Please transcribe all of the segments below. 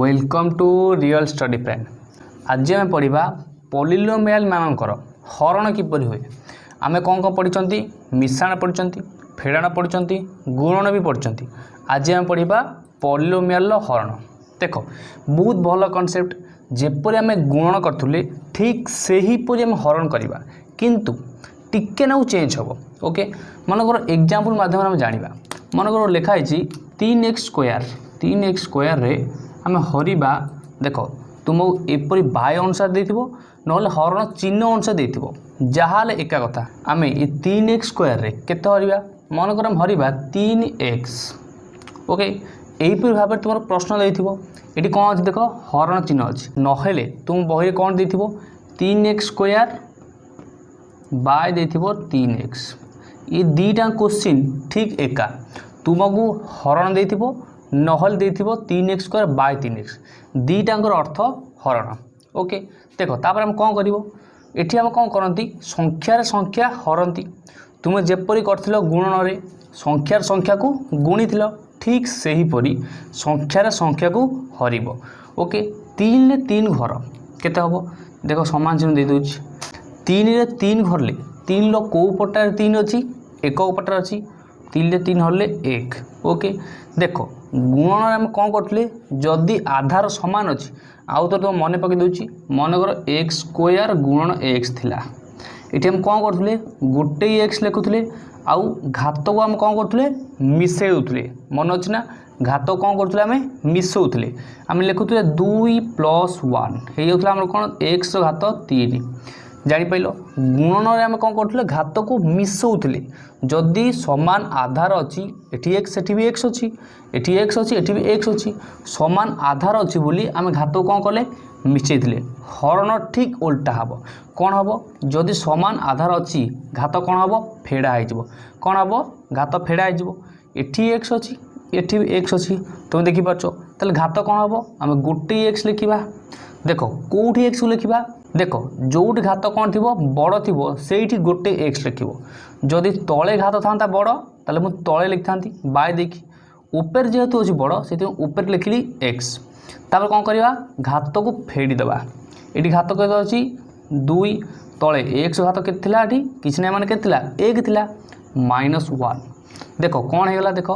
welcome to real study plan ଆଜି ଆମେ ପଢ଼ିବା ମାନଙ୍କର ହରଣ କିପରି ହୁଏ ଆମେ କ'ଣ କ'ଣ ପଢ଼ିଛନ୍ତି ମିଶାଣ ପଢ଼ିଛନ୍ତି ଫେଡ଼ାଣ ପଢ଼ିଛନ୍ତି ଗୁଣନ ବି ପଢ଼ିଛନ୍ତି ଆଜି ଆମେ ପଢ଼ିବା ପଲିଲୋମିଆଲର ହରଣ ଦେଖ ବହୁତ ଭଲ କନସେପ୍ଟ ଯେପରି ଆମେ ଗୁଣନ କରୁଥିଲେ ଠିକ୍ ସେହିପରି ଆମେ ହରଣ କରିବା କିନ୍ତୁ ଟିକେ ନାକୁ ଚେଞ୍ଜ ହେବ ଓକେ ମନେକର ଏକ୍ଜାମ୍ପଲ୍ ମାଧ୍ୟମରେ ଆମେ ଜାଣିବା ମନେକର ଲେଖା ହେଇଛି ତିନି ଏକ୍ସ ସ୍କୋୟାର ତିନି ଏକ୍ସ ସ୍କୋୟାରରେ ଆମେ ହରିବା ଦେଖ ତୁମକୁ ଏପରି ବାୟ ଅନୁସାରେ ଦେଇଥିବ ନହେଲେ ହରଣ ଚିହ୍ନ ଅନୁସାରେ ଦେଇଥିବ ଯାହାହେଲେ ଏକା କଥା ଆମେ ଏ ତିନି ଏକ୍ସ ସ୍କୋୟାରରେ କେତେ ହରିବା ମନେକର ଆମେ ହରିବା ତିନି ଏକ୍ସ ଓକେ ଏହିପରି ଭାବରେ ତୁମର ପ୍ରଶ୍ନ ଦେଇଥିବ ଏଠି କ'ଣ ଅଛି ଦେଖ ହରଣ ଚିହ୍ନ ଅଛି ନହେଲେ ତୁମ ବହିରେ କ'ଣ ଦେଇଥିବ ତିନି ଏକ୍ସ ସ୍କୋୟାର ବାଏ ଦେଇଥିବ ତିନି ଏକ୍ସ ଏ ଦୁଇଟା କୋଶ୍ଚିନ୍ ଠିକ୍ ଏକା ତୁମକୁ ହରଣ ଦେଇଥିବ নহল ଦେଇଥିବ তিନି ଏକ୍ସ ସ୍କୋୟାର ବାଇ ତିନି ଏକ୍ସ ଦୁଇଟାଙ୍କର ଅର୍ଥ ହରଣ ଓକେ ଦେଖ ତାପରେ ଆମେ କ'ଣ କରିବ ଏଠି ଆମେ କ'ଣ କରନ୍ତି ସଂଖ୍ୟାରେ ସଂଖ୍ୟା ହରନ୍ତି ତୁମେ ଯେପରି କରିଥିଲ ଗୁଣନରେ ସଂଖ୍ୟାର ସଂଖ୍ୟାକୁ ଗୁଣିଥିଲ ଠିକ୍ ସେହିପରି ସଂଖ୍ୟାରେ ସଂଖ୍ୟାକୁ ହରିବ ଓକେ ତିନିରେ ତିନି ଘର କେତେ ହେବ ଦେଖ ସମାନ ଚିହ୍ନ ଦେଇଦେଉଛି ତିନିରେ ତିନି ଘରଲେ ତିନିର କେଉଁ ପଟାରେ ତିନି ଅଛି ଏକ ପଟାରେ ଅଛି তিনলে তিন হলে এক ওকে দেখো গুণন আমি কম করলে যদি আধার সমান অছি আউ তো তোমার মনে পকাই দেছি মনে কর এক্স স্কোয়ার গুণন এক্স লা এটি আমি কম করলে গোটে এক্স লেখুলে আউ ঘাতক আমি কম করলে মিশাই দেলে মনে অছি না ঘাত কম করলে আমি মিশাউলে আমি লেখুলে দুই প্লস ওয়ান হয়ে যাওয়া আমার কোণ এক্স ঘাত তিন ଜାଣିପାରିଲ ଗୁଣନରେ ଆମେ କ'ଣ କରୁଥିଲେ ଘାତକୁ ମିଶାଉଥିଲେ ଯଦି ସମାନ ଆଧାର ଅଛି ଏଠି ଏକ୍ସ ସେଠି ବି ଏକ୍ସ ଅଛି ଏଠି ଏକ୍ସ ଅଛି ଏଠି ବି ଏକ୍ସ ଅଛି ସମାନ ଆଧାର ଅଛି ବୋଲି ଆମେ ଘାତକୁ କ'ଣ କଲେ ମିଶାଇଥିଲେ ହରଣ ଠିକ୍ ଓଲଟା ହେବ କ'ଣ ହେବ ଯଦି ସମାନ ଆଧାର ଅଛି ଘାତ କ'ଣ ହେବ ଫେଡ଼ା ହେଇଯିବ କ'ଣ ହେବ ଘାତ ଫେଡ଼ା ହେଇଯିବ ଏଠି ଏକ୍ସ ଅଛି ଏଠି ବି ଏକ୍ସ ଅଛି ତୁମେ ଦେଖିପାରୁଛ ତାହେଲେ ଘାତ କ'ଣ ହେବ ଆମେ ଗୋଟିଏ ଏକ୍ସ ଲେଖିବା ଦେଖ କେଉଁଠି ଏକ୍ସକୁ ଲେଖିବା দেখ ଯେଉଁଠି ঘাত କ'ଣ ଥିବ ବଡ଼ ଥିବ ସେଇଠି ଗୋଟେ ଏକ୍ସ ଲେଖିବ ଯଦି ତଳେ ଘାତ ଥାନ୍ତା ବଡ଼ ତାହେଲେ ମୁଁ ତଳେ ଲେଖିଥାନ୍ତି ବାଏ ଦେଇକି ଉପରେ ଯେହେତୁ ହେଉଛି ବଡ଼ ସେଥିପାଇଁ ଉପରେ ଲେଖିଲି ଏକ୍ସ ତାପରେ କ'ଣ କରିବା ଘାତକୁ ଫେଡ଼ିଦେବା ଏଠି ଘାତ କେତେ ଅଛି ଦୁଇ ତଳେ ଏକ୍ସ ଘାତ କେତେ ଥିଲା ଏଠି କିଛି ନାହିଁ ମାନେ କେତେ ଥିଲା ଏକ ଥିଲା ମାଇନସ୍ ୱାନ୍ ଦେଖ କ'ଣ ହେଇଗଲା ଦେଖ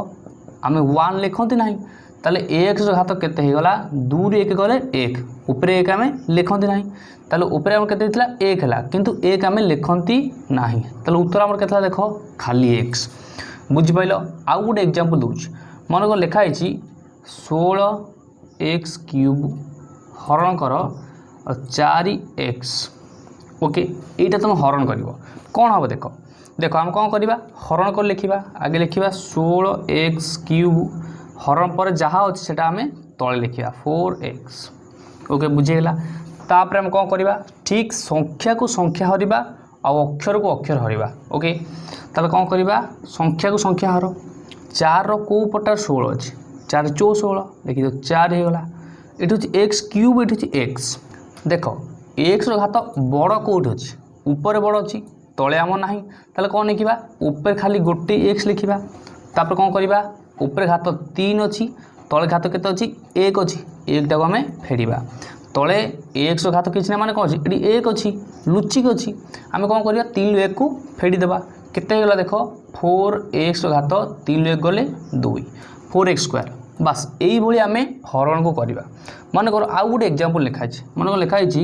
ଆମେ ୱାନ୍ ଲେଖନ୍ତି ନାହିଁ তাহলে এক্স ঘাত কেতে হয়েগলা দুই এক গলে এক উপরে এক আমি লিখতে না তাহলে উপরে আমার কেতে হয়েছিল এক হল কিন্তু এক আমি লিখতে না তাহলে উত্তর আমার কেতে দেখ খালি এক্স বুঝিপাল আউ গোটে এক্জাম্পল দেছি মনে কর লেখা হয়েছি ষোল এক্স কিউব হরণকর চারি এক্স ওকে এইটা তুমি হরণ করব কোণ হব দেখ দেখ আমি কম করা হরণ করে লেখা আগে লেখা ষোল এক্স কিউব হরণ ପରେ ଯାହା ଅଛି ସେଇଟା ଆମେ ତଳେ ଲେଖିବା ଫୋର୍ ଏକ୍ସ ଓକେ ବୁଝିଗଲା ତାପରେ ଆମେ କ'ଣ କରିବା ଠିକ୍ ସଂଖ୍ୟାକୁ ସଂଖ୍ୟା ହରିବା ଆଉ ଅକ୍ଷରକୁ ଅକ୍ଷର ହରିବା ଓକେ ତାହେଲେ କ'ଣ କରିବା ସଂଖ୍ୟାକୁ ସଂଖ୍ୟା ହର ଚାରିର କେଉଁ ପଟାରେ ଷୋହଳ ଅଛି ଚାରି ଚଉ ଷୋହଳ ଲେଖିଦିଅ ଚାରି ହେଇଗଲା ଏଠି ହେଉଛି ଏକ୍ସ କ୍ୟୁବ୍ ଏଠି ହେଉଛି ଏକ୍ସ ଦେଖ ଏକ୍ସର ଘାତ ବଡ଼ କେଉଁଠି ଅଛି ଉପରେ ବଡ଼ ଅଛି ତଳେ ଆମ ନାହିଁ ତାହେলে କ'ଣ ଲେଖିବା ଉପରେ ଖାଲି ଗୋଟେ ଏକ୍ସ ଲେଖିବା ତାପରେ କ'ଣ କରିବା উপরে ଘାତ ତିନି ଅଛି ତଳେ ଘାତ କେତେ ଅଛି ଏକ ଅଛି ଏକଟାକୁ ଆମେ ଫେରିବା ତଳେ ଏକ୍ସର ଘାତ କିଛି ନା ମାନେ କ'ଣ ଅଛି ଏଠି ଏକ ଅଛି ଲୁଚିକି ଅଛି ଆମେ କ'ଣ କରିବା ତିନିରୁ ଏକକୁ ଫେରିଦେବା କେତେ ହେଇଗଲା ଦେଖ ଫୋର୍ ଏକ୍ସର ଘାତ ତିନିରୁ ଏକ ଗଲେ ଦୁଇ ଫୋର୍ ଏକ୍ସ ସ୍କୋୟାର ବାସ୍ এইভাবে আমি হরণকু করা মনে কর আউ গোটে এক্জাম্পল লেখা আছে মনে কর লেখা হয়েছি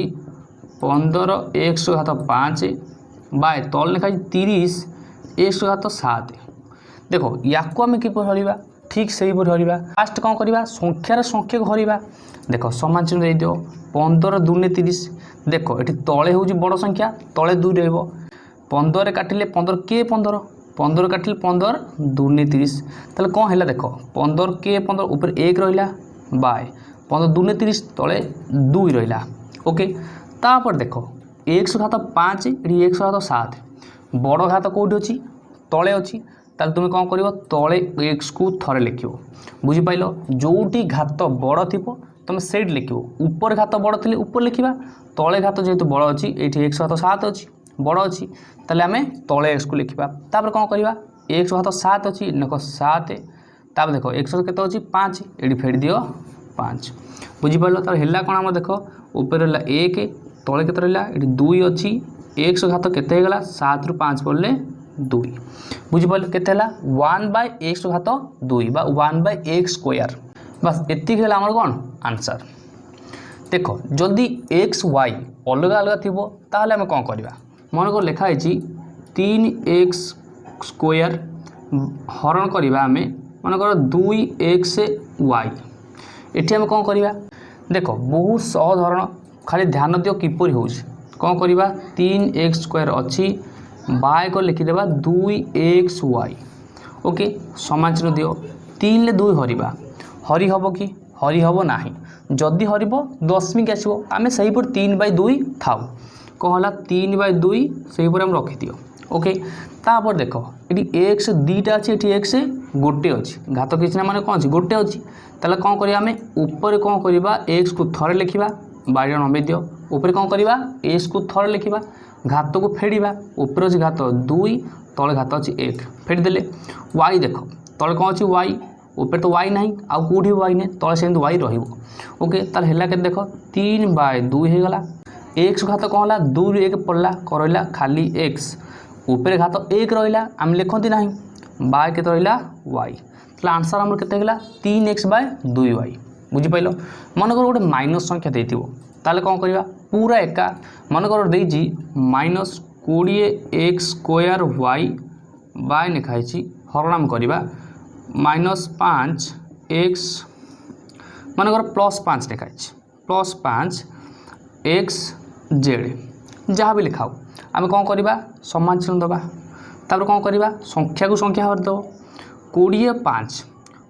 পনের এক্স ঘাত পাঁচ বা তল লেখা হয়েছে তিরিশ এক্স ঘাত সাত ଦେଖ ୟାକୁ ଆମେ କିପରି ହରିବା ଠିକ୍ ସେହିପରି ହରିବା ଫାଷ୍ଟ କ'ଣ କରିବା ସଂଖ୍ୟାର ସଂଖ୍ୟାକୁ ହରିବା ଦେଖ ସମାନ ଚିହ୍ନ ଦେଇଦିଅ ପନ୍ଦର ଦୁନେ ତିରିଶ ଦେଖ ଏଠି ତଳେ ହେଉଛି ବଡ଼ ସଂଖ୍ୟା ତଳେ ଦୁଇ ରହିବ ପନ୍ଦରରେ କାଟିଲେ ପନ୍ଦର କେ ପନ୍ଦର ପନ୍ଦର କାଟିଲେ ପନ୍ଦର ଦୁନେ ତିରିଶ ତାହେଲେ କ'ଣ ହେଲା ଦେଖ ପନ୍ଦର କେ ପନ୍ଦର ଉପରେ ଏକ ରହିଲା ବାଏ ପନ୍ଦର ଦୁନେ ତିରିଶ ତଳେ ଦୁଇ ରହିଲା ଓକେ ତାପରେ ଦେଖ ଏକଶହ ଘାତ ପାଞ୍ଚ ଏଠି ଏକଶହ ଘାତ ସାତ ବଡ଼ ଘାତ କେଉଁଠି ଅଛି ତଳେ ଅଛି ତାକୁ ତୁମେ କ'ଣ କରିବ ତଳେ ଏକ୍ସକୁ ଥରେ ଲେଖିବ ବୁଝିପାରିଲ ଯେଉଁଠି ଘାତ ବଡ଼ ଥିବ ତୁମେ ସେଇଠି ଲେଖିବ ଉପରେ ଘାତ ବଡ଼ ଥିଲେ ଉପରେ ଲେଖିବା ତଳେ ଘାତ ଯେହେତୁ ବଡ଼ ଅଛି ଏଇଠି ଏକ୍ସ ଘାତ ସାତ ଅଛି ବଡ଼ ଅଛି ତାହେଲେ ଆମେ ତଳେ ଏକ୍ସକୁ ଲେଖିବା ତାପରେ କ'ଣ କରିବା ଏକ୍ସ ଘାତ ସାତ ଅଛି ଦେଖ ସାତ ତାପରେ ଦେଖ ଏକ୍ସ କେତେ ଅଛି ପାଞ୍ଚ ଏଠି ଫେରି ଦିଅ ପାଞ୍ଚ ବୁଝିପାରିଲ ତାପରେ ହେଲା କ'ଣ ଆମର ଦେଖ ଉପରେ ରହିଲା ଏକ ତଳେ କେତେ ରହିଲା ଏଠି ଦୁଇ ଅଛି ଏକ୍ସ ଘାତ କେତେ ହେଇଗଲା ସାତରୁ ପାଞ୍ଚ ପଡ଼ିଲେ দুই বুঝিপার কেতে হল ওয়ান বাই এক্স ঘাত দুই বা ওয়ান বাই এক্স স্কোয়ার বাস এতিক হল আমার কোণ আনসার দেখ যদি এক্স ওয়াই অলগা অলগা থিব তাহলে আমি কম করা মনে কর লেখা হয়েছি তিন এক্স স্কোয়ার হরণ করা আমি মনে কর দুই এক্স ওয়াই এটি আমি কম করা দেখ বহু সহজ হরণ খালি ধ্যান দিও কিপর হচ্ছে কম করা তিন এক্স স্কোয়ার অছি বাই করে লিখিদেবা দুই এক্স ওয়াই ওকে সমাজর দিও তিনলে দুই হরিবা হরি হব কি হরি হব না যদি হরিব দশমিক আসব আমি সেইপরি তিন বাই দুই থাও কম হল তিন বাই দুই সেইপরি আমি রখিদিও ওকে তাপর দেখ এটি এক্স দুইটা আছে এটি এক্স গোটে অছি ঘাত কিছু না মানে কম আছে গোটে অছি তাহলে কম করিবা আমি উপরে কম করিবা এক্স কু থরে লিখিবা বাইরে নবে দিও উপরে কম করিবা এক্স কু থরে লিখিবা ঘাতকু ফেড়া উপরে অছি ঘাত দুই তলে ঘাত অছি এক ফেড়িদেলে ওয়াই দেখ তলে কম অছি ওয়াই উপরে তো ওয়াই নাই আউ কোটি ওয়াই নাই তলে সেমতি ওয়াই রহব ওকে তাহলে হেলা কে দেখ তিন বাই দুই হয়ে গলা এক্স ঘাত কম হলা দুই এক পড়লা রহলা খালি এক্স উপরে ঘাত এক রহলা আমি লেখতি না বাই কেতে রহলা ওয়াই তাহলে আনসার আমার কেতে হয়ে তিন এক্স বাই দুই ওয়াই বুঝিপাইল মনে কর গোটে মাইনস সংখ্যা দিয়ে তাহলে কম করা পুরা একা ମନେ କର ଦେଇଛି ମାଇନସ୍ କୋଡ଼ିଏ ଏକ୍ସ ସ୍କୋୟାର ୱାଇ ବାଏ ଲେଖା ହେଇଛି ହରନାମ କରିବା ମାଇନସ୍ ପାଞ୍ଚ ଏକ୍ସ ମନେକର ପ୍ଲସ୍ ପାଞ୍ଚ ଲେଖା ହେଇଛି ପ୍ଲସ୍ ପାଞ୍ଚ ଏକ୍ସ ଜେଡ଼ ଯାହା ବି ଲେଖାଉ ଆମେ କ'ଣ କରିବା ସମାନ ଚିହ୍ନ ଦେବା ତାପରେ କ'ଣ କରିବା ସଂଖ୍ୟାକୁ ସଂଖ୍ୟା ଭାବରେ ଦେବ କୋଡ଼ିଏ ପାଞ୍ଚ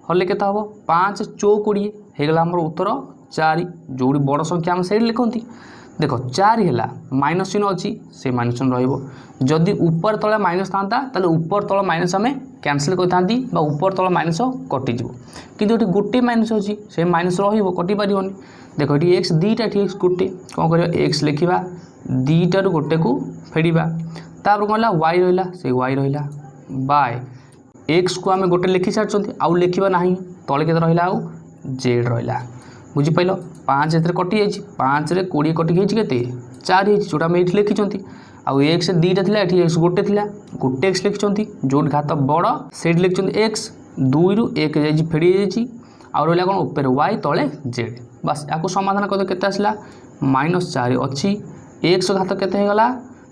হলে কেতে হব পাঁচ চৌকোড়ি হয়ে গেল আমার উত্তর চারি যেটি বড় সংখ্যা আমি সেইটি লিখতে দেখ চারি হল মাইনস চিহ্ন অছি সে মাইনস চিহ্ন রহব যদি উপর তলে মাইনস থাকে তাহলে উপর তল মাইনস আমি ক্যানসেল করে থাকে বা উপর তল মাইনস কটিযোগ কিন্তু এটি গোটে মাইনস অছি সে মাইনস রহব কটিপারনি দেখ এটি এক্স দুইটা এটি এক্স গোটে কম করা এক্স লেখা দুইটার গোটে কু ফেড়া তাপরে কম হল ওয়াই রহলা সেই ওয়াই রহলা বাই এক্স কু আমি গোটে লেখি সারিছেন আউ লেখা না তলে কেতে রহলা আউ জেড রহলা বুঝিপাইল ପାଞ୍ଚ ଏଥିରେ କଟିଯାଇଛି ପାଞ୍ଚରେ କୋଡ଼ିଏ କଟିକି ହେଇଛି କେତେ ଚାରି ହେଇଛି ଯେଉଁଟା ଆମେ ଏଇଠି ଲେଖିଛନ୍ତି ଆଉ ଏକ୍ସ ଦୁଇଟା ଥିଲା ଏଠି ଏକ୍ସ ଗୋଟେ ଥିଲା ଗୋଟେ ଏକ୍ସ ଲେଖିଛନ୍ତି ଯେଉଁଠି ଘାତ ବଡ଼ ସେଇଠି ଲେଖିଛନ୍ତି ଏକ୍ସ ଦୁଇରୁ ଏକ ଯାଇଛି ଫେଡ଼ି ହେଇଯାଇଛି ଆଉ ରହିଲା କ'ଣ ଉପରେ ୱାଇ ତଳେ ଜେଡ଼ ବାସ୍ ୟାକୁ ସମାଧାନ କରିଦ କେତେ ଆସିଲା ମାଇନସ୍ ଚାରି ଅଛି ଏକ୍ସ ଘାତ କେତେ ହେଇଗଲା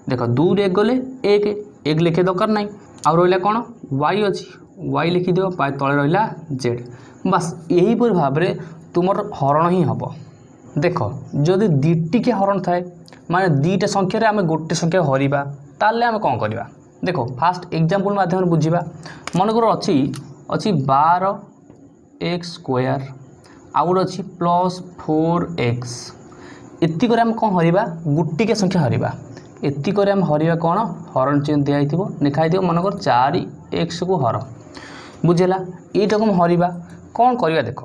ଦେଖ ଦୁଇରୁ ଏକ ଗଲେ ଏକ ଏକ ଲେଖିବା ଦରକାର ନାହିଁ ଆଉ ରହିଲା କ'ଣ ୱାଇ ଅଛି ୱାଇ ଲେଖିଦେବ ତଳେ ରହିଲା ଜେଡ଼ ବାସ୍ ଏହିପରି ଭାବରେ তোমার হরণ ହିଁ ହେବ ଦେଖ ଯଦି ଦୁଇଟିକିଆ ହରଣ ଥାଏ ମାନେ ଦୁଇଟା ସଂଖ୍ୟାରେ ଆମେ ଗୋଟେ ସଂଖ୍ୟା ହରିବା ତାହେଲେ ଆମେ କ'ଣ କରିବା ଦେଖ ଫାଷ୍ଟ ଏକ୍ଜାମ୍ପଲ୍ ମାଧ୍ୟମରେ ବୁଝିବା ମନେକର ଅଛି ଅଛି ବାର ଏକ୍ସ ସ୍କୋୟାର ଆଉ ଗୋଟେ ଅଛି ପ୍ଲସ୍ ଫୋର୍ ଏକ୍ସ ଏତିକରେ ଆମେ କ'ଣ ହରିବା ଗୋଟିକିଆ ସଂଖ୍ୟା ହରିବା ଏତିକରେ ଆମେ ହରିବା କ'ଣ ହରଣ ଚିହ୍ନ ଦିଆହେଇଥିବ ଲେଖା ହେଇଥିବ ମନେକର ଚାରି ଏକ୍ସକୁ ହର ବୁଝିଲା ଏଇଟାକୁ ଆମେ ହରିବା କ'ଣ କରିବା ଦେଖ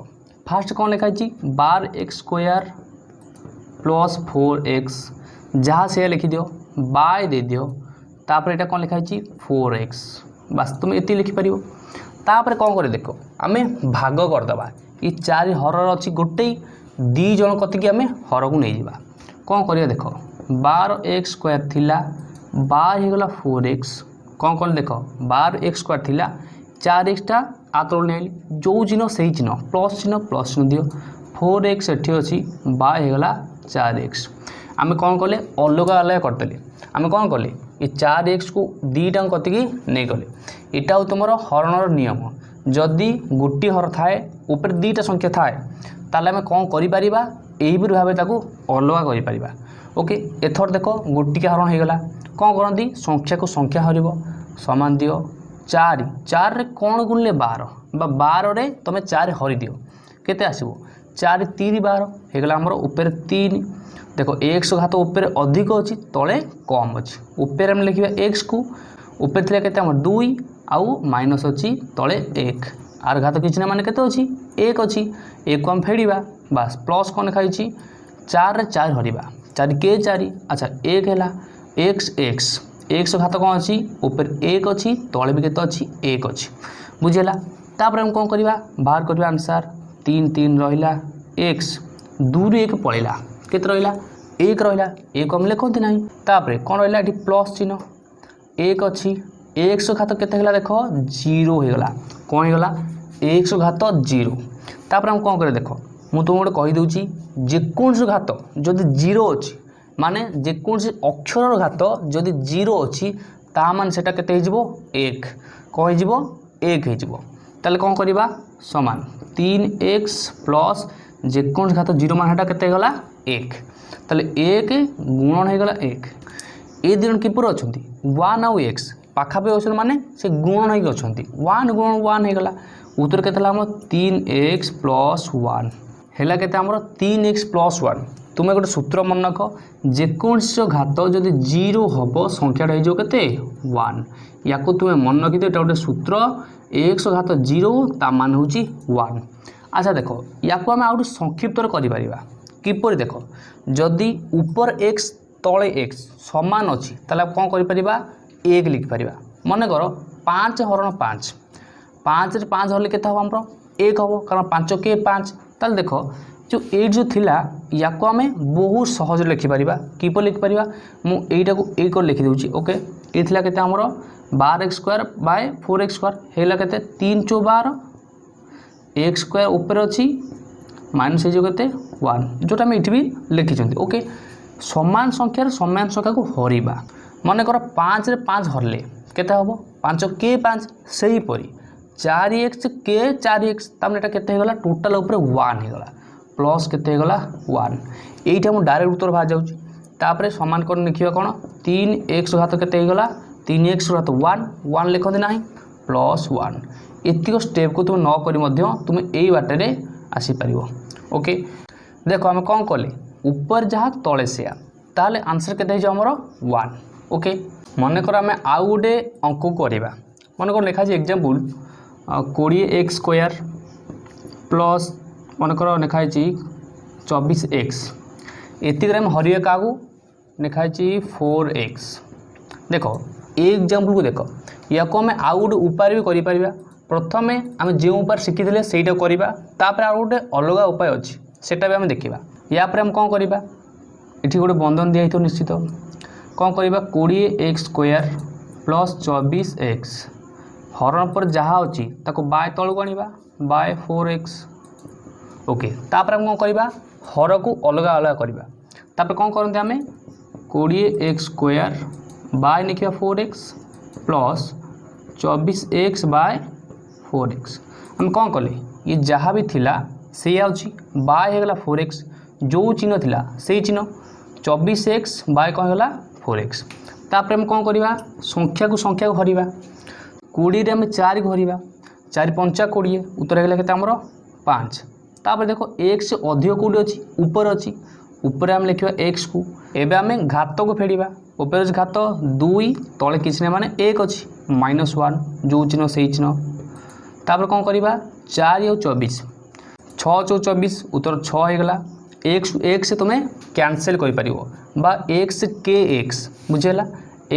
ফার্স্ট କ'ଣ ଲେଖା ହେଇଛି ବାର x square plus four x ଯାହା ସେୟା ଲେଖିଦିଅ ବାଏ ଦେଇଦିଅ ତାପରେ ଏଇଟା କ'ଣ ଲେଖା ହେଇଛି ଫୋର୍ ଏକ୍ସ ବାସ୍ ତୁମେ ଏତିକି ଲେଖିପାରିବ ତାପରେ କ'ଣ କରି ଦେଖ ଆମେ ଭାଗ କରିଦେବା ଏ ଚାରି ହରର ଅଛି ଗୋଟେ ଦୁଇ ଜଣ କତିକି ଆମେ ହରକୁ ନେଇଯିବା କ'ଣ କରିବା ଦେଖ ବାର ଏକ୍ସ ସ୍କୋୟାର ଥିଲା ବାର ହେଇଗଲା ଫୋର୍ ଏକ୍ସ କ'ଣ କ'ଣ ଦେଖ ବାର ଏକ୍ସ ସ୍କୋୟାର ଥିଲା চার এক্সটা ଆତଳୁ ନେଲି ଯେଉଁ ଚିହ୍ନ ସେଇ ଚିହ୍ନ ପ୍ଲସ୍ ଚିହ୍ନ ପ୍ଲସ୍ ଚିହ୍ନ ଦିଅ ଫୋର୍ ଏକ୍ସ ଏଠି ଅଛି ବା ହେଇଗଲା ଚାରି ଏକ୍ସ ଆମେ କ'ଣ କଲେ ଅଲଗା ଅଲଗା କରିଦେଲେ ଆମେ କ'ଣ କଲେ ଏ ଚାରି ଏକ୍ସକୁ ଦୁଇଟାଙ୍କ କତିକି ନେଇଗଲେ ଏଇଟା ହେଉଛି ତୁମର ହରଣର ନିୟମ ଯଦି ଗୋଟିଏ ହର ଥାଏ ଉପରେ ଦୁଇଟା ସଂଖ୍ୟା ଥାଏ ତାହେଲେ ଆମେ କ'ଣ କରିପାରିବା ଏହିପରି ଭାବେ ତାକୁ ଅଲଗା କରିପାରିବା ଓକେ ଏଥର ଦେଖ ଗୋଟିକିଆ ହରଣ ହେଇଗଲା କ'ଣ କରନ୍ତି ସଂଖ୍ୟାକୁ ସଂଖ୍ୟା ହରିବ ସମାନ ଦିଅ ଚାରି ଚାରିରେ କ'ଣ ଗୁଣିଲେ ବାର ବା ବାରରେ ତୁମେ ଚାରି ହରିଦିଅ କେତେ ଆସିବ ଚାରି ତିନି ବାର ହେଇଗଲା ଆମର ଉପରେ ତିନି ଦେଖ ଏକ୍ସ ଘାତ ଉପରେ ଅଧିକ ଅଛି ତଳେ କମ୍ ଅଛି ଉପରେ ଆମେ ଲେଖିବା ଏକ୍ସକୁ ଉପରେ ଥିଲା କେତେ ଆମର ଦୁଇ ଆଉ ମାଇନସ୍ ଅଛି ତଳେ ଏକ ଆର ଘାତ କିଛି ନା ମାନେ କେତେ ଅଛି ଏକ ଅଛି ଏକ ଆମେ ଫେଡ଼ିବା ବାସ୍ ପ୍ଲସ୍ କ'ଣ ଲେଖାହେଇଛି ଚାରିରେ ଚାରି ହରିବା ଚାରି କେ ଚାରି ଆଚ୍ଛା ଏକ ହେଲା ଏକ୍ସ ଏକ୍ସ এক্স ঘাত কম অছি উপরে এক অছি তলে বি কেতে অছি এক অছি বুঝিলা তাপরে আমি কম করা বাহার করা আনসার তিন তিন রহলা এক্স দুই এক পড়া কেতে রহলা এক রহলা এক আমি লেখতে না তাপরে কম রহলা এটি প্লস চিহ্ন এক অছি এক্স ঘাত কেতে হল দেখ জিরো হয়ে গলা কম হয়ে গলা এক্স ঘাত জিরো তাপরে আমি কম করে দেখ মু তোমাকে গোটে কহিদেছি যেকোণসি ঘাত যদি জিরো অছি ମାନେ ଯେକୌଣସି ଅକ୍ଷରର ଘାତ ଯଦି ଜିରୋ ଅଛି ତା ମାନେ ସେଟା କେତେ ହେଇଯିବ ଏକ କ'ଣ ହେଇଯିବ ଏକ ହେଇଯିବ ତାହେଲେ କ'ଣ କରିବା ସମାନ ତିନି ଏକ୍ସ ପ୍ଲସ୍ ଯେକୌଣସି ଘାତ ଜିରୋ ମାନେ ସେଟା କେତେ ହେଇଗଲା ଏକ ତାହେଲେ ଏକ ଗୁଣନ ହେଇଗଲା ଏକ ଏ ଦୁଇ ଜଣ କିପରି ଅଛନ୍ତି ୱାନ୍ ଆଉ ଏକ୍ସ ପାଖାପାଖି ଅଛନ୍ତି ମାନେ ସେ ଗୁଣନ ହେଇକି ଅଛନ୍ତି ୱାନ୍ ଗୁଣନ ୱାନ୍ ହେଇଗଲା ଉତ୍ତର କେତେ ହେଲା ଆମର ତିନି ଏକ୍ସ ପ୍ଲସ୍ ୱାନ୍ ହେଲା କେତେ ଆମର ତିନି ଏକ୍ସ ପ୍ଲସ୍ ୱାନ୍ তুমি গোটে সূত্র মনে রখ যেকৌশি ঘাত যদি জিরো হব সংখ্যাটা হয়ে যাব কেতে ওয়ান ইয়াকু তুমি মনে রাখিদ এটা গোটে সূত্র এক্স ঘাত জিরো তা মান হচ্ছে ওয়ান আচ্ছা দেখ ইয়াকু আমি আউট সংক্ষিপ্তরে করে কিপর দেখ যদি উপর এক্স তলে এক্স সমান অছি তাহলে কম করে পারিবা এক লিখিপার মনে কর পাঁচ হরণ পাঁচ পাঁচ পাঁচ হলে কেতে হব আমার এক হব কারণ পাঁচ কে পাঁচ তাহলে দেখ ଯେଉଁ एट ଯେଉଁ ଥିଲା ୟାକୁ ଆମେ ବହୁତ ସହଜରେ ଲେଖିପାରିବା କିପରି ଲେଖିପାରିବା ମୁଁ ଏଇଟାକୁ ए कर लिखिदे ओके ये थिला केते हमरो बार X square by four X square है तीन चौ बार एक्स स्क्वायर ऊपर अच्छी माइनस हो केते वन जोटा आम ये भी लिखिं ओके समान संख्यार समान संख्या को हरवा মনেকর পাঁচ পাঁচ হরলে কেতে হব পাঁচ কে পাঁচ সেইপরি চারি এক্স কে চারি এক্স তাহলে ଏଇଟା କେତେ ହେଇଗଲା ଟୋଟାଲ୍ ଉପରେ ୱାନ୍ ହେଇଗଲା প্লস কেতে হয়েগলা ওয়ান এইটা মু ডাইরেক্ট উত্তর বাহার যাচ্ছে তাপরে সমান করে লিখবা কোণ তিন এক্স ঘাত কেতে হয়েগলা তিন এক্স ঘাত ওয়ান ওয়ান লিখতে না প্লস ওয়ান এতিক স্টেপকে তুমি নকি তুমি এই বাটরে আসিপার ওকে দেখ আমি কম কলে উপর যা তলে সেয়া তাহলে আনসর কেতে হয়েছে আমার ওয়ান ওকে মনে কর আমি আউ গোটে অঙ্ক করা মনে কর লেখা আছে এক্সাম্পল কোড়িয়ে এক্স স্কোয়ার প্লস মনেকর লেখা হয়েছি চব্বিশ এক্স এতিকরে আমি হরিয়ে কাহু লেখা হয়েছি ফোর এক্স দেখ এই এক্সাম্পলক দেখ ইয়াকু আমি আউ গোটে উপায় বি করে প্রথমে আমি যে উপায় শিখিলে সেইটা করা তাপরে আর গোটে অলগা উপায় অছি সেটা বি আমি দেখা ইয়াপরে আমি কম করা এটি গোটে বন্ধন দিয়া হইতো নিশ্চিত কম করা কোড়িয়ে এক্স স্কোয়ার প্লস চবিশ এক্স হরণ পরে যা অছি তাকে বায় তলক আনবা বায় ফোর এক্স ওকে তাপরে আমি কম করা হরকু অলগা অলগা করা তাপরে কম করতে আমি কোড়িয়ে এক্স স্কোয়ার বাय लिखा फोर एक्स प्लस चौबीस एक्स बाय फोर एक्स आम कौन कले ये जहाँ भी थिला से आगला फोर एक्स जो चिन्ह थिला से चिन्ह चौबीस एक्स बाय कौन होगा फोर एक्स तापर आम कौन करवा संख्या को संख्या को हरवा कोड़े आम चार को हरवा चार पंचा कोड़े उत्तर होगा के आमर पाँच তাপরে দেখ এক্স অধিক কোটি অছি উপরে অছি উপরে আমি লিখবা এক্স কু এবে আমি ঘাতক ফেড়া উপরে অছি ঘাত দুই তলে কিছু না মানে এক অছি মাইনস ওয়ান যে চিহ্ন সেই চিহ্ন তাপরে কম করা চারি আউ চবিশ ছ চৌ চবিশ উত্তর ছ হয়ে গলা এক্স এক্স তুমি ক্যানসেল করে পার বা এক্স কে এক্স বুঝিগলা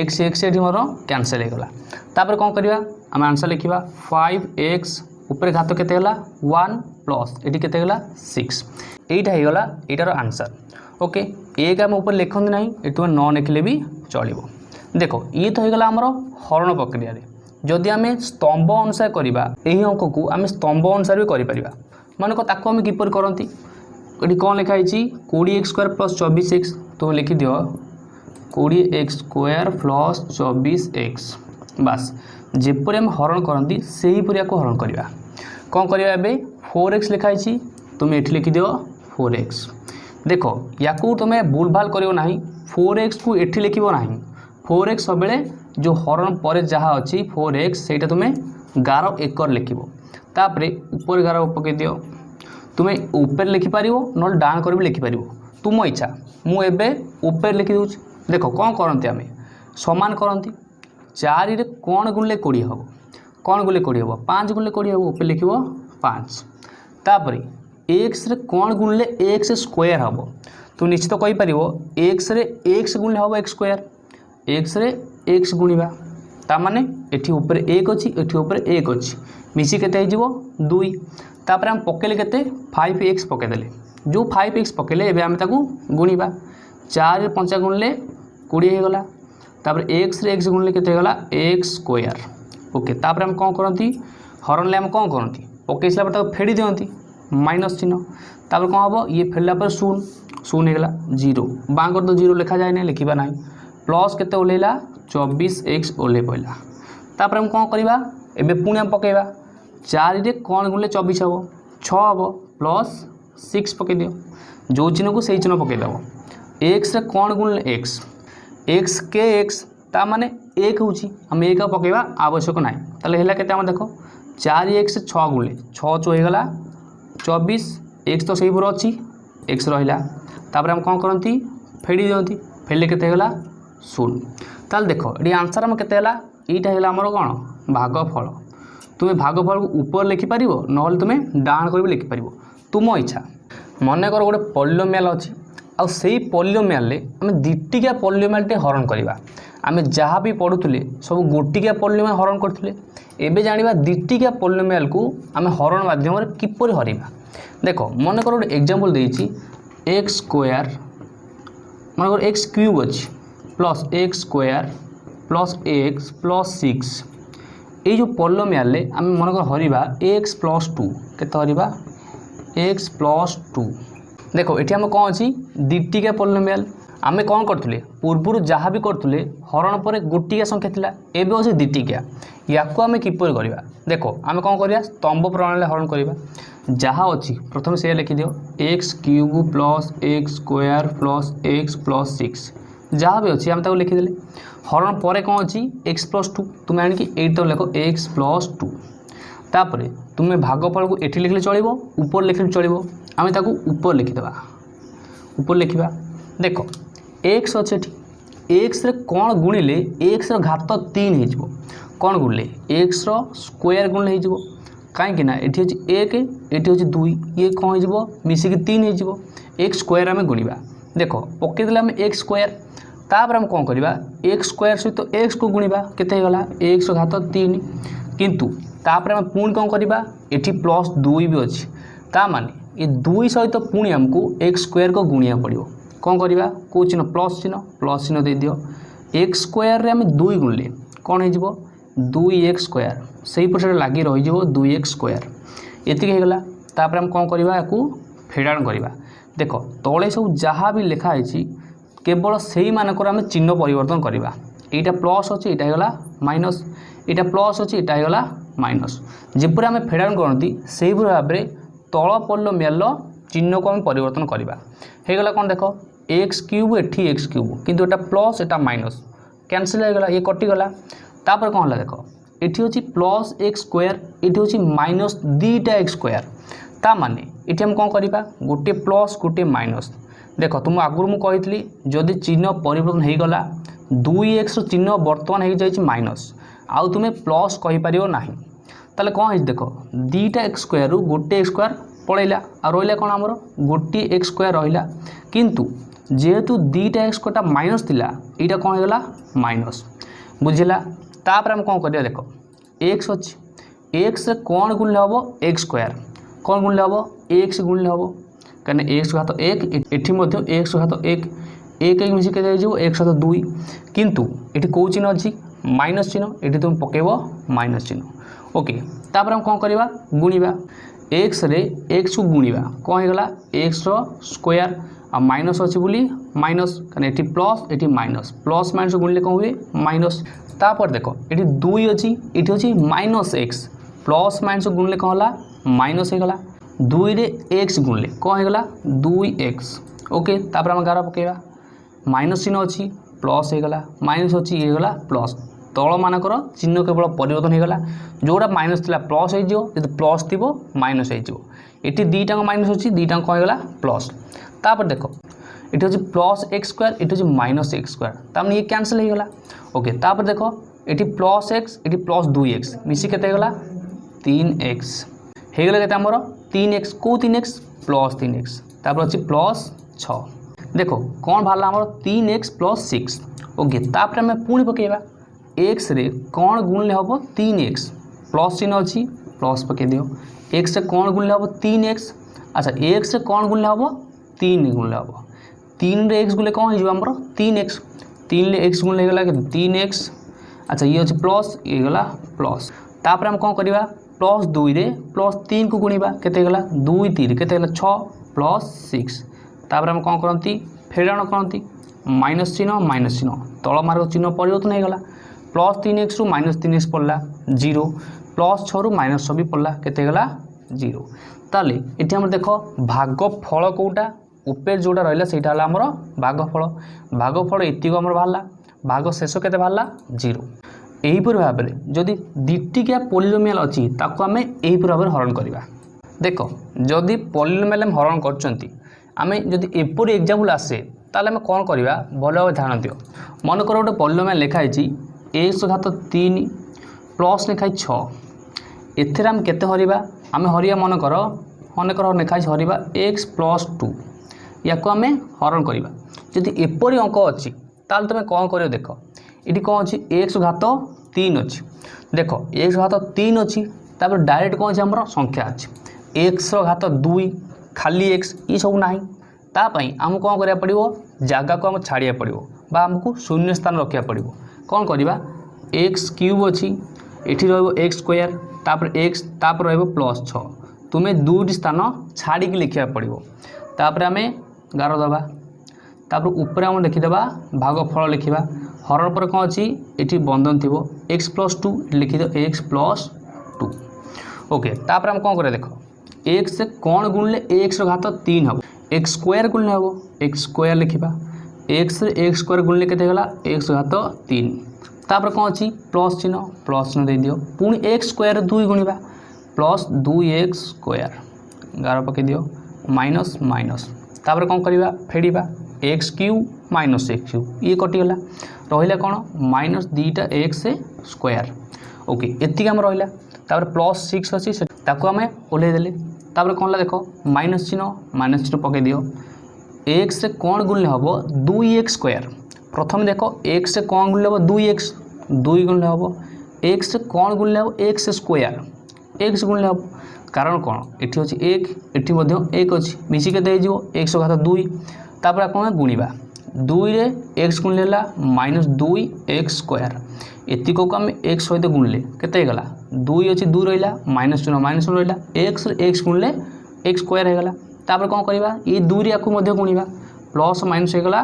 এক্স এক্স এটি মোর ক্যানসেল হয়ে গলা তাপরে কম করা আমি আনসর লিখবা ফাইভ এক্স উপরে ঘাত কেতে গেলা ওয়ান প্লস এটি কেতে গেলা সিক্স এইটা হয়েগলা এইটার আনসার ওকে এক আমি উপরে লিখতে না এটি তুমি ন লিখলে বি চলব দেখ ইয়ে তো হয়েগলা আমার হরণ প্রক্রিয়ায় যদি আমি স্তম্ভ অনুসারে করা এই অঙ্কু আমি স্তম্ভ অনুসারে বি করে পারা মনে কর তাকে আমি কিপর করতে এটি কম লেখা হয়েছি কোড়ি এক্স স্কোয়ার প্লস চবিশ এক্স তুমি লিখি দিও কোড়ি এক্স স্কোয়ার প্লস চবিশ এক্স বাস ଯେପରି ଆମେ ହରଣ କରନ୍ତି ସେହିପରି ଆକୁ ହରଣ କରିବା କ'ଣ କରିବା ଏବେ ଫୋର୍ ଏକ୍ସ ଲେଖା ହେଇଛି ତୁମେ ଏଠି ଲେଖିଦିଅ ଫୋର୍ ଏକ୍ସ ଦେଖ ୟାକୁ ତୁମେ ଭୁଲଭାଲ କରିବ ନାହିଁ ଫୋର୍ ଏକ୍ସକୁ ଏଠି ଲେଖିବ ନାହିଁ ଫୋର୍ ଏକ୍ସ ସବୁବେଳେ ଯେଉଁ ହରଣ ପରେ ଯାହା ଅଛି ଫୋର୍ ଏକ୍ସ ସେଇଟା ତୁମେ ଗାର ଏକର ଲେଖିବ ତାପରେ ଉପରେ ଗାର ପକାଇ ଦିଅ ତୁମେ ଉପରେ ଲେଖିପାରିବ ନହେଲେ ଡାହାଣ କରି ବି ଲେଖିପାରିବ ତୁମ ଇଚ୍ଛା ମୁଁ ଏବେ ଉପରେ ଲେଖିଦେଉଛି ଦେଖ କ'ଣ କରନ୍ତି ଆମେ ସମାନ କରନ୍ତି ଚାରିରେ କ'ଣ ଗୁଣିଲେ କୋଡ଼ିଏ ହେବ କ'ଣ ଗୁଣିଲେ କୋଡ଼ିଏ ହେବ ପାଞ୍ଚ ଗୁଣିଲେ କୋଡ଼ିଏ ହେବ ଉପରେ ଲେଖିବ ପାଞ୍ଚ ତାପରେ ଏକ୍ସରେ କ'ଣ ଗୁଣିଲେ ଏକ୍ସ ସ୍କୋୟାର ହେବ ତୁ ନିଶ୍ଚିତ କହିପାରିବ ଏକ୍ସରେ ଏକ୍ସ ଗୁଣିଲେ ହେବ ଏକ୍ସ ସ୍କୋୟାର ଏକ୍ସରେ ଏକ୍ସ ଗୁଣିବା ତାମାନେ ଏଠି ଉପରେ ଏକ ଅଛି ଏଠି ଉପରେ ଏକ ଅଛି ମିଶି କେତେ ହେଇଯିବ ଦୁଇ ତାପରେ ଆମେ ପକେଇଲେ କେତେ ଫାଇଭ୍ ଏକ୍ସ ପକେଇଦେଲେ ଯେଉଁ ଫାଇଭ୍ ଏକ୍ସ ପକେଇଲେ ଏବେ ଆମେ ତାକୁ ଗୁଣିବା ଚାରି ପଞ୍ଚା ଗୁଣିଲେ କୋଡ଼ିଏ ହେଇଗଲା ତାପରେ ଏକ୍ସରେ ଏକ୍ସ ଗୁଣିଲେ କେତେ ହେଇଗଲା ଏକ୍ସ ସ୍କୋୟାର ଓକେ ତାପରେ ଆମେ କ'ଣ କରନ୍ତି ହରଣଲେ ଆମେ କ'ଣ କରନ୍ତି ପକେଇ ସାରିଲା ପରେ ତାକୁ ଫେଡ଼ି ଦିଅନ୍ତି ମାଇନସ୍ ଚିହ୍ନ ତାପରେ କ'ଣ ହେବ ଇଏ ଫେରିଲା ପରେ ଶୂନ ଶୂନ ହେଇଗଲା ଜିରୋ ବାଁଙ୍କର ତ ଜିରୋ ଲେଖାଯାଏନି ଲେଖିବା ନାହିଁ ପ୍ଲସ୍ କେତେ ଓହ୍ଲେଇଲା ଚବିଶ ଏକ୍ସ ଓହ୍ଲେଇ ପଡ଼ିଲା ତାପରେ ଆମେ କ'ଣ କରିବା ଏବେ ପୁଣି ଆମେ ପକେଇବା ଚାରିରେ କ'ଣ ଗୁଣିଲେ ଚବିଶ ହେବ ଛଅ ହେବ ପ୍ଲସ୍ ସିକ୍ସ ପକେଇଦିଅ ଯେଉଁ ଚିହ୍ନକୁ ସେଇ ଚିହ୍ନ ପକେଇଦେବ ଏକ୍ସରେ କ'ଣ ଗୁଣିଲେ ଏକ୍ସ এক্স কে এক্স তা ମାନେ ଏକ ହେଉଛି ଆମେ ଏକ ପକାଇବା ଆବଶ୍ୟକ ନାହିଁ ତାହେଲେ ହେଲା କେତେ ଆମେ ଦେଖ ଚାରି ଏକ୍ସ ଛଅ ଗୁଲେ ଛଅ ଚଉ ହେଇଗଲା ଚବିଶ ଏକ୍ସ ତ ସେହିପରି ଅଛି ଏକ୍ସ ରହିଲା ତାପରେ ଆମେ କ'ଣ କରନ୍ତି ଫେଡ଼ି ଦିଅନ୍ତି ଫେଡ଼ିଲେ କେତେ ହେଇଗଲା ଶୂନ ତାହେଲେ ଦେଖ ଏଠି ଆନ୍ସର୍ ଆମ କେତେ ହେଲା ଏଇଟା ହେଲା ଆମର କ'ଣ ଭାଗଫଳ ତୁମେ ଭାଗଫଳକୁ ଉପରେ ଲେଖିପାରିବ ନହେଲେ ତୁମେ ଡାହାଣ କରିବି ଲେଖିପାରିବ ତୁମ ଇଚ୍ଛା ମନେକର ଗୋଟେ ପଲ୍ଲୋମିଆଲ ଅଛି ଆଉ ସେଇ ପଲ୍ୟୋମିଆଲରେ ଆମେ ଦିଟିକିଆ ପଲ୍ୟୋମିଆଲଟେ ହରଣ କରିବା ଆମେ ଯାହା ବି ପଢ଼ୁଥିଲେ ସବୁ ଗୋଟିକିଆ ପଲ୍ୟୋମିଆଲ ହରଣ କରୁଥିଲେ ଏବେ ଜାଣିବା ଦିଟିକିଆ ପଲ୍ୟୋମିଆଲକୁ ଆମେ ହରଣ ମାଧ୍ୟମରେ କିପରି ହରାଇବା ଦେଖ ମନେକର ଗୋଟେ ଏକ୍ଜାମ୍ପଲ୍ ଦେଇଛି ଏକ୍ସ ସ୍କୋୟାର ମନେକର ଏକ୍ସ କ୍ୟୁବ୍ ଅଛି plus x square plus x plus six ଏଇ ଯେଉଁ ପଲ୍ୟୋମିଆଲରେ ଆମେ ମନେକର ହରିବା ଏକ୍ସ ପ୍ଲସ୍ ଟୁ କେତେ ହରିବା ଏକ୍ସ ପ୍ଲସ୍ ଟୁ ଦେଖ ଏଠି ଆମର କ'ଣ ଅଛି ଦୁଇଟିକିଆ ପଲିନୋମିଆଲ୍ ଆମେ କ'ଣ କରିଥିଲେ ପୂର୍ବରୁ ଯାହା ବି କରୁଥିଲେ ହରଣ ପରେ ଗୋଟିକିଆ ସଂଖ୍ୟା ଥିଲା ଏବେ ହେଉଛି ଦୁଇଟିକିଆ ୟାକୁ ଆମେ କିପରି କରିବା ଦେଖ ଆମେ କ'ଣ କରିବା ସ୍ତମ୍ଭ ପ୍ରଣାଳୀରେ ହରଣ କରିବା ଯାହା ଅଛି ପ୍ରଥମେ ସେଇଆ ଲେଖିଦିଅ x cube plus x square plus x plus six ଯାହା ବି ଅଛି ଆମେ ତାକୁ ଲେଖିଦେଲେ ହରଣ ପରେ କ'ଣ ଅଛି ଏକ୍ସ ପ୍ଲସ୍ ଟୁ ତୁମେ ଆଣିକି ଏଇଠି ତାକୁ ଲେଖ ଏକ୍ସ ପ୍ଲସ୍ ଟୁ ତାପରେ ତୁମେ ଭାଗଫଳକୁ ଏଠି ଲେଖିଲେ ଚଳିବ ଉପରେ ଲେଖିଲେ ଚଳିବ ଆମେ ତାକୁ ଉପରେ ଲେଖିଦେବା উপরে লিখবা দেখ এক্স অছে এটি এক্সরে কোণ গুণিলে এক্সর ঘাত তিন হয়ে কোণ গুণলে এক্সর স্কোয়ার গুণলে হয়ে কাইকি না এটি হচ্ছে এক এটি হচ্ছে দুই ইয়ে কম হয়ে যাব মিশিকি তিন হয়ে যাব এক স্কোয়ার আমি গুণবা দেখ পকাই দেলে আমি এক স্কোয়ার তাপরে আমি কম করা এক স্কোয়ার সহ এক্স কু গুণবা কেতে হয়ে গলা এক্স ঘাত তিন কিন্তু তাপরে আমি পুঁ কম করা এটি প্লস দুই বি অ তা মানে ଏ ଦୁଇ ସହିତ ପୁଣି ଆମକୁ ଏକ୍ସ ସ୍କୋୟାରକୁ ଗୁଣିବାକୁ ପଡ଼ିବ କ'ଣ କରିବା କେଉଁ ଚିହ୍ନ ପ୍ଲସ୍ ଚିହ୍ନ ପ୍ଲସ୍ ଚିହ୍ନ ଦେଇଦିଅ ଏକ୍ସ ସ୍କୋୟାରରେ ଆମେ ଦୁଇ ଗୁଣିଲେ କ'ଣ ହେଇଯିବ ଦୁଇ ଏକ୍ସ ସ୍କୋୟାର ସେଇପରି ସେଇଟା ଲାଗି ରହିଯିବ ଦୁଇ ଏକ୍ସ ସ୍କୋୟାର ଏତିକି ହେଇଗଲା ତାପରେ ଆମେ କ'ଣ କରିବା ୟାକୁ ଫେଡ଼ାଣ କରିବା ଦେଖ ତଳେ ସବୁ ଯାହା ବି ଲେଖା ହେଇଛି କେବଳ ସେଇମାନଙ୍କର ଆମେ ଚିହ୍ନ ପରିବର୍ତ୍ତନ କରିବା এইটা প্লস অছে এটা হয়ে মাইনস এটা প্লস অছে এটা হয়ে মাইনস যেপরি আমি ফেডাউন করতে সেইভাবে ভাবে তল পড়ল মেল চিহ্নকু আমি পরিবর্তন করা হয়ে গেল কোণ দেখ এক্স কিউব এটি এক্স কিউব কিন্তু এটা প্লস এটা মাইনস ক্যানসেল হয়ে গেল ইয়ে কটিগলা তাপরে কম হল দেখ এটি হচ্ছে প্লস এক্স স্কোয়ার এটি হচ্ছে মাইনস দুইটা এক্স স্কোয়ার তা মানে এটি আমি কম করা গোটে প্লস গোটে মাইনস দেখ তুমি আগুর মু যদি চিহ্ন পরিবর্তন হয়ে গলা দুই এক্সর চিহ্ন বর্তমান হয়ে যাই মাইনস আউ তুমি প্লস কইপার না তাহলে କ'ଣ ହେଇଛି ଦେଖ ଦୁଇଟା ଏକ୍ସ ସ୍କୋୟାରରୁ ଗୋଟିଏ ଏକ୍ସ ସ୍କୋୟାର ପଳେଇଲା ଆଉ ରହିଲା କ'ଣ ଆମର ଗୋଟିଏ ଏକ୍ସ ସ୍କୋୟାର ରହିଲା କିନ୍ତୁ ଯେହେତୁ ଦୁଇଟା ଏକ୍ସ ସ୍କୋୟାରଟା ମାଇନସ୍ ଥିଲା ଏଇଟା କ'ଣ ହେଇଗଲା ମାଇନସ୍ ବୁଝିଲା ତାପରେ ଆମେ କ'ଣ କରିବା ଦେଖ ଏକ୍ସ ଅଛି ଏକ୍ସରେ କ'ଣ ଗୁଣିଲେ ହେବ ଏକ୍ସ ସ୍କୋୟାର କ'ଣ ଗୁଣିଲେ ହେବ ଏକ୍ସ ଗୁଣିଲେ ହେବ କାହିଁକିନା ଏକ୍ସ ଘାତ ଏକ ଏଠି ମଧ୍ୟ ଏକ୍ସ ଘାତ ଏକ ଏକ ଏକ ମିଶିକି କେତେ ହେଇଯିବ ଏକ ସହିତ ଦୁଇ କିନ୍ତୁ ଏଠି କେଉଁ ଚିହ୍ନ ଅଛି ମାଇନସ୍ ଚିହ୍ନ ଏଠି ତୁମେ ପକାଇବ ମାଇନସ୍ ଚିହ୍ନ ওके ତାପରେ ଆମେ କ'ଣ କରିବା ଗୁଣିବା ଏକ୍ସରେ ଏକ୍ସକୁ ଗୁଣିବା କ'ଣ ହେଇଗଲା ଏକ୍ସର ସ୍କୋୟାର ଆଉ ମାଇନସ୍ ଅଛି ବୋଲି ମାଇନସ୍ କାରଣ ଏଠି ପ୍ଲସ୍ ଏଠି ମାଇନସ୍ ପ୍ଲସ୍ ମାଇନସ୍ ଗୁଣିଲେ କ'ଣ ହୁଏ ମାଇନସ୍ ତାପରେ ଦେଖ ଏଠି ଦୁଇ ଅଛି ଏଠି ଅଛି ମାଇନସ୍ ଏକ୍ସ ପ୍ଲସ୍ ମାଇନସ୍ ଗୁଣିଲେ କ'ଣ ହେଲା ମାଇନସ୍ ହେଇଗଲା ଦୁଇରେ ଏକ୍ସ ଗୁଣିଲେ କ'ଣ ହେଇଗଲା ଦୁଇ ଏକ୍ସ ଓକେ ତାପରେ ଆମେ ଗାର ପକାଇବା ମାଇନସ୍ ଚିହ୍ନ ଅଛି ପ୍ଲସ୍ ହେଇଗଲା ମାଇନସ୍ ଅଛି ଇଏ ହେଇଗଲା ପ୍ଲସ୍ ତଳମାନଙ୍କର ଚିହ୍ନ କେବଳ ପରିବର୍ତ୍ତନ ହୋଇଗଲା ଯେଉଁଟା ମାଇନସ୍ ଥିଲା ପ୍ଲସ୍ ହୋଇଯିବ ଯଦି ପ୍ଲସ୍ ଥିବ ମାଇନସ୍ ହୋଇଯିବ ଏଠି ଦୁଇଟାଙ୍କ ମାଇନସ୍ ଅଛି ଦୁଇଟାଙ୍କ ହୋଇଗଲା ପ୍ଲସ୍ ତାପରେ ଦେଖ এটি হচ্ছে প্লস এক্স স্কোয়ার এটি হচ্ছে মাইনাস এক্স স্কোয়ার তার মানে ইয়ে ক্যান্সেল হয়ে গেলা ওকে তারপর দেখো এটি প্লস এক্স এটি প্লস দুই এক্স মিশি কেতে হয়ে গেলা তিন এক্স হয়ে গেলে কেতে আমার তিন এক্স কেউ তিন এক্স প্লস তিন এক্স তারপর হচ্ছে প্লস ছ দেখো কম বাহারা আমার তিন এক্স প্লস সিক্স ওকে তাপরে আমি পুঁ পকাইবা ଏକ୍ସରେ କ'ଣ ଗୁଣିଲେ ହେବ ତିନି ଏକ୍ସ ପ୍ଲସ୍ ଚିହ୍ନ ଅଛି ପ୍ଲସ୍ ପକାଇ ଦିଅ ଏକ୍ସରେ କ'ଣ ଗୁଣିଲେ ହେବ ତିନି ଏକ୍ସ ଆଚ୍ଛା ଏକ୍ସରେ କ'ଣ ଗୁଣିଲେ ହେବ ତିନି ଗୁଣିଲେ ହେବ ତିନିରେ ଏକ୍ସ ଗୁଣିଲେ କ'ଣ ହେଇଯିବ ଆମର ତିନି ଏକ୍ସ তিনলে এক্স গুণ হয়ে গেল তিন এক্স আচ্ছা ইয়ে হচ্ছে প্লস ইয়ে গলা প্লস তাপরে আমি কম করা প্লস দুইরে প্লস তিন কু গুণবা কেতে গলা দুই তিন কেতে গলা ছ প্লস সিক্স তাপরে আমি কম করতে ফেরাণ করতে মাইনস চিহ্ন মাইনস চিহ্ন তল মার্গ চিহ্ন পরিবর্তন হয়ে গলা ପ୍ଲସ୍ ତିନି ଏକ୍ସରୁ ମାଇନସ୍ ତିନି ଏକ୍ସ ପଡ଼ିଲା ଜିରୋ ପ୍ଲସ୍ ଛଅରୁ ମାଇନସ୍ ଛଅ ବି ପଡ଼ିଲା କେତେ ହେଇଗଲା ଜିରୋ ତାହେଲେ ଏଠି ଆମର ଦେଖ ଭାଗ ଫଳ କେଉଁଟା উপের যেটা রহলা সেইটা হল আমার ভাগফল ভাগফল এতিক আমার বাহারা ভাগ শেষ কেতে বাহারা জিরো এইপরি ভাবে যদি দ্বিটিকিয়া পলিনোমিয়াল অছি তাকে আমি এইপরি ভাবে হরণ করা দেখ যদি পলিনোমিয়াল আমি হরণ করছেন আমি যদি এপরি এক্সাম্পল আসে তাহলে আমি কম করা ভালোভাবে ধ্যান দিও মনে কর গোটে পলিনোমিয়াল লেখা হয়েছি ଏକଶହ ଘାତ ତିନି ପ୍ଲସ୍ ଲେଖାଇ ଛଅ ଏଥିରେ ଆମେ କେତେ ହରିବା ଆମେ ହରିବା ମନେକର ମନେକର ଲେଖାଇଛି ହରିବା ଏକ୍ସ ପ୍ଲସ୍ ଟୁ ୟାକୁ ଆମେ ହରଣ କରିବା ଯଦି ଏପରି ଅଙ୍କ ଅଛି ତାହେଲେ ତୁମେ କ'ଣ କରିବ ଦେଖ ଏଠି କ'ଣ ଅଛି ଏକ୍ସ ଘାତ ତିନି ଅଛି ଦେଖ ଏକ୍ସ ଘାତ ତିନି ଅଛି ତାପରେ ଡାଇରେକ୍ଟ କ'ଣ ଅଛି ଆମର ସଂଖ୍ୟା ଅଛି ଏକ୍ସର ଘାତ ଦୁଇ ଖାଲି ଏକ୍ସ ଏସବୁ ନାହିଁ ତା ପାଇଁ ଆମକୁ କ'ଣ କରିବାକୁ ପଡ଼ିବ ଜାଗାକୁ ଆମକୁ ଛାଡ଼ିବାକୁ ପଡ଼ିବ ବା ଆମକୁ ଶୂନ୍ୟ ସ୍ଥାନ ରଖିବାକୁ ପଡ଼ିବ କ'ଣ କରିବା এক্স কিউব ଅଛି ଏଠି ରହିବ ଏକ୍ସ ସ୍କୋୟାର ତାପରେ ଏକ୍ସ ତାପରେ ରହିବ ପ୍ଲସ୍ ଛଅ ତୁମେ ଦୁଇଟି ସ୍ଥାନ ଛାଡ଼ିକି ଲେଖିବାକୁ ପଡ଼ିବ ତାପରେ ଆମେ ଗାର ଦେବା ତାପରେ ଉପରେ ଆମେ ଲେଖିଦେବା ଭାଗଫଳ ଲେଖିବା ହରଣ ପରେ କ'ଣ ଅଛି ଏଠି ବନ୍ଧନ ଥିବ ଏକ୍ସ ପ୍ଲସ୍ ଟୁ ଲେଖିଦେବ ଏକ୍ସ ପ୍ଲସ୍ ଟୁ ଓକେ ତାପରେ ଆମେ କ'ଣ କରିବା ଦେଖ এক্স কোণ গুণলে এক্সর ঘাত তিন হব এক্স স্কোয়ার গুণলে হব এক্স স্কোয়ার লিখবা এক্সরে এক্স স্কোয়ার গুণলে কেতে গেলা এক্স ঘাত তিন তাপরে কম অছি প্লস চিহ্ন প্লস চিহ্ন দিয়ে দিও পুঁ এক্স স্কোয়ার দুই গুণবা প্লস দুই এক্স স্কোয়ার গার পকাই দিও মাইনস মাইনস তাপরে কম করা ফেড়া x cube minus x cube ইয়ে কটিগলা রহলা কোণ মাইনস দুইটা এক্স স্কোয়ার ওকে এতিক আমার রহলা তাপরে প্লস সিক্স অছি তাকে আমি ওলাই দেলে তাপরে কোণ দেখ মাইনস চিহ্ন মাইনস চিহ্ন পকাই দিও এক্সরে কোণ গুণলে হব দুই এক্স স্কোয়ার প্রথমে দেখো এক্সরে কোণ গুণলে হব দুই এক্স দুই গুণলে হব এক্সরে কোণ গুণলে হব এক্স স্কোয়ার এক্স গুণলে হব কারণ কোণ এটি হচ্ছে এক এটি মধ্যে এক অছি মিশিকে দেইযিব এক্স ঘাত দুই তারপরে আপনার গুণবা দুইরে এক্স গুণলে হল মাইনস দুই এক্স স্কোয়ার এতিকু আমি এক্স সহ গুণলে কেতে হয়ে দুই অছি দুই রহলা মাইনস চিহ্ন মাইনস রহলা এক্স এক্স গুণলে এক্স স্কোয়ার হয়ে গলা तापर कौन कर दुई दूरी आपको गुण प्लस माइनस हो गला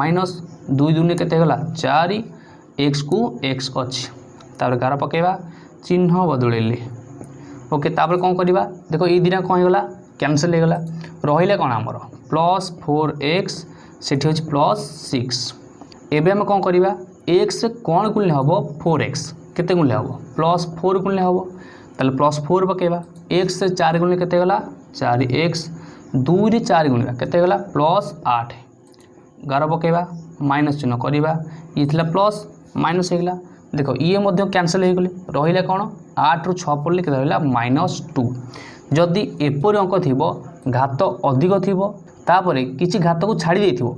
माइनस दुई दुनिया के चार एक्स कु एक्स अच्छी तापर गार पकेवा चिन्ह बदल ओके कौन कर देख ये दिना कौन होगा कैनसल होगा रही कौन आमर प्लस फोर एक्स से प्लस सिक्स एवं आम कौन करवा एक्स कौन गुणले हम फोर एक्स के गुणले हम प्लस फोर गुणले हम तो प्लस फोर पकेवा एक्स चार गुणले के चार एक्स ଦୁଇରେ ଚାରି ଗୁଣିବା କେତେ ହେଇଗଲା ପ୍ଲସ୍ ଆଠ ଗାର ପକାଇବା ମାଇନସ୍ ଚିହ୍ନ କରିବା ଇଏ ଥିଲା ପ୍ଲସ୍ ମାଇନସ୍ ହେଇଗଲା ଦେଖ ଇଏ ମଧ୍ୟ କ୍ୟାନସଲ୍ ହେଇଗଲେ ରହିଲା କ'ଣ ଆଠରୁ ଛଅ ପଡ଼ିଲେ କେତେ ରହିଲା ମାଇନସ୍ ଟୁ ଯଦି ଏପରି ଅଙ୍କ ଥିବ ଘାତ ଅଧିକ ଥିବ ତାପରେ କିଛି ଘାତକୁ ଛାଡ଼ି ଦେଇଥିବ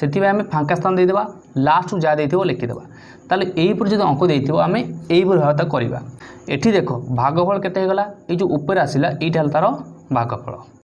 ସେଥିପାଇଁ ଆମେ ଫାଙ୍କା ସ୍ଥାନ ଦେଇଦେବା ଲାଷ୍ଟକୁ ଯାହା ଦେଇଥିବ ଲେଖିଦେବା ତାହେଲେ ଏହିପରି ଯଦି ଅଙ୍କ ଦେଇଥିବ ଆମେ ଏହିପରି ଭାବେ ତାକୁ କରିବା ଏଠି ଦେଖ ଭାଗଫଳ କେତେ ହେଇଗଲା ଏଇ ଯେଉଁ ଉପରେ ଆସିଲା ଏଇଟା ହେଲା ତା'ର ଭାଗଫଳ